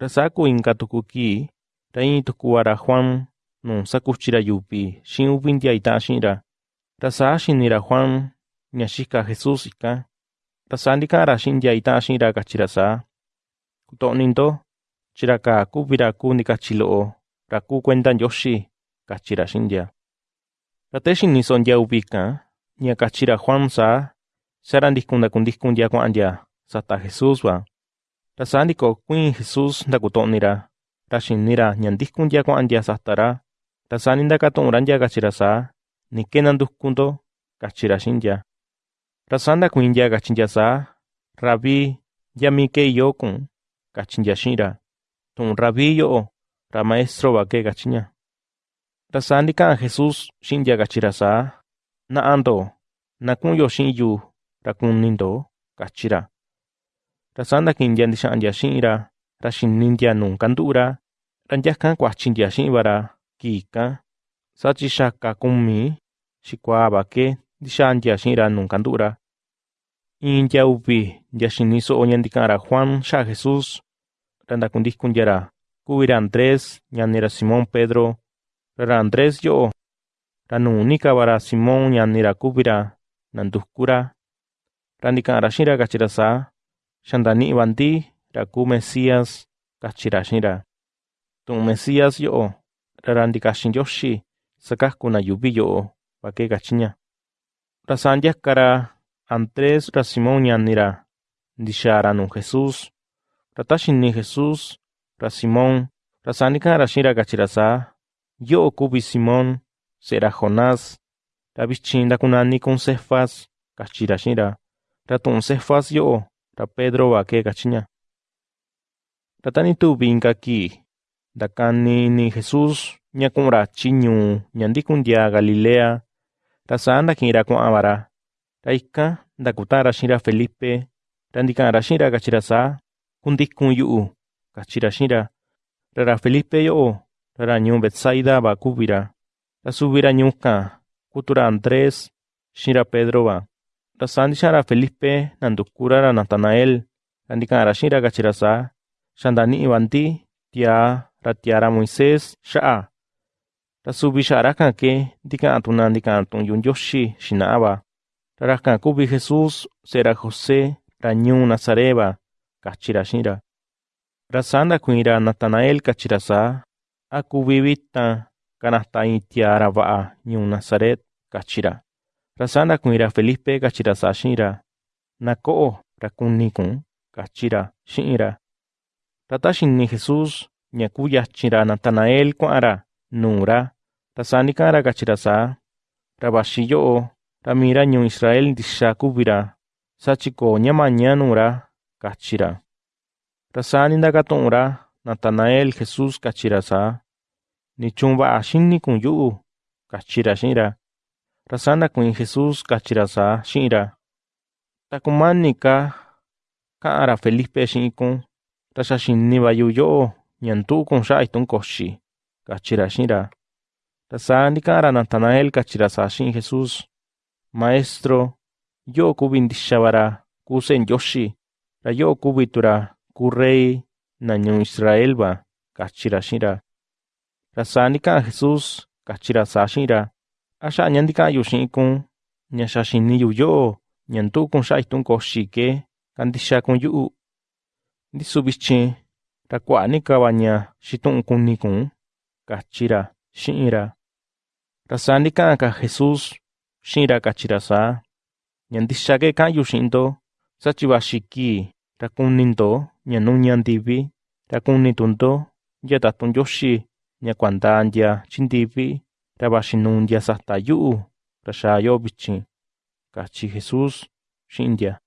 Rasaku inka tukuki, rain tukuara Juan, non sakuchira yupi, shin upintia itashinra. Rasa nira Juan, nyashika Jesus ika. Rasandika rashindia itashinra kachirasa. Kutoninto, chiraka viraku nikachiloo, raku kuentan yoshi, kachirashindia. Rateshin nisondia upika, nyakachira Juan sa, sarandiskundakundiskun yakuandia, sata Jesus wa. Ra sa nikokuíin Jesús ndakutonira, ra xinira ñandijkun ya kua'antia satará, ra sa nindakato'onrantia kachira saa, niké kuin dia xintia. Ra sa Rabi kachintia saa, rabí kun ke iyokun kachintia xinra, tun Ramaestro yo'o ra maestro vake kan Jesus Ra sa nika'an Na ando. Na kun yo naku'unyo xinyu ra nindo kachira. ―kachi ra. Ra saa ndaki'in ntia ndixa'an ntia xi'in ra, ra xini ntia nuu kandu'u ra, ra nyakan kuachi ntia xi'in va ra kii ikan, saa chi xaka kumi xikuaa va kee ndixaa ntia xi'in ra nuu kandu'u ra. Iin ntia uvi ntia xini so'o ña ndika'an ra Juan xa'a Jesús, ra ndakundikun ntia ra, kuvi ra Andrés ñani ra Simón Pedro. Ra ra Andrés yo'o, ra nuu ni ka va ra Simón ñani ra kuvi ra nanduku ra. Ra ndika'an ra xi'in ra, kachi ra saa: ―Xa ndani'i va ndi ra kuu Mesías ―kachi ra xi'in ra. Tu'un Mesías yo'o, ra ra ndikaxin Ndioxi sakaku na yuuvi yo'o va kee, kachi ña. Ra saa ndiaka ra Andrés, ra Simón ñani ra, ndixaa ra nuu Jesús. Ra ta xini Jesús ra Simón, ra saa ndika'an ra xi'in ra, kachi ra saa: ―Yo'o kuvi Simón, se'e ra Jonás. Ra vichin ndakunani kun Cefas ―kachi ra xi'in ra. Ra tu'un Cefas yo'o, ra Pedro va kee, kachi ña. Ra ta ni tuvi inka kii, ndakani ini Jesús ña ku'un ra chi ñuu ña ndikun ndiaa Galilea. Ra saa ndaki'in ra kua'an va ra. Ra ikan ndakuta'an ra xi'in ra Felipe, ra ndika'an ra xi'in ra, kachi ra saa: ―Kundikun yu'u ―kachi ra xi'in ra. Ra ra Felipe yo'o, ra ra ñuu Betsaida va kuvi ra. Ra suvi ra ñuu kan kutu ra Andrés xi'in ra Pedro va. Ra saa ndixa'a ra Felipe nanduku ra ra Natanael, ra ndika'an ra xi'in ra, kachi ra saa: ―Xa ndani'i va ndi tiaa ra tiaa ra Moisés xa'a. Ra suvi xa'a rakan ke ndika'an tuna ndika'an tu'un yu'u Ndioxi xina'a va. Ra rakan kuvi Jesús, se'e ra José, ra ñuu Nazaret va ―kachi ra xi'in ra. Ra saa ndakuiin ra Natanael, kachi ra saa: ―¿A kuvi vitan kanata iin tiaa ra va'a ñuu Nazaret? ―kachi Rasana kuira Felipe kachira sashira. Nako'o rakunikun kachira shira Ratashin ni Jesus nyakuya chira Natanael kuara nura. Rasani kara kachira sa. Rabashiyo ramira nyu Israel dishakubira. Sachiko ñamaña nura kachira. Rasani ndakatunra Natanael Jesus kachira sa. Nichumba ashini kun yu'u kachira shira. Xi'in ra. Ra saa ndakuiin Jesús, kachi ra saa xi'in ra: ―Ta kumani ka ka'an ra Felipe xi'in kun, ra xa xini va yu yo'o ña ndu'u kun xa'a itu'n koxi ―kachi ra xi'in ra. Ra saa ndika'an ra Natanael, kachi ra saa xi'in Jesús: ―Maestro, yo'o kuvi ndixa va ra kuu Se'e Ndioxi, ra yo'o kuvi tu ra kuu rey na ñuu Axá ña ntika'ayu xi'ikun ña xaxiniyu yo'o ñandu'ukun xa'a ijtun koxike kantixakun yu'u. Ndisu bichin rakuanikava ña ni kunikun kachira xi'ira ra sa ntika'anka Jesus xi'ira kachira saa ña ntixake ka'anyu xi'indo sa chivaxiki rakunindo ña nuu ñandivi rakunitunndo yata tunyoxi ña kuandantya chindivi tabashinun yasahtayu, rashayobichi, kachi Jesus, shindia.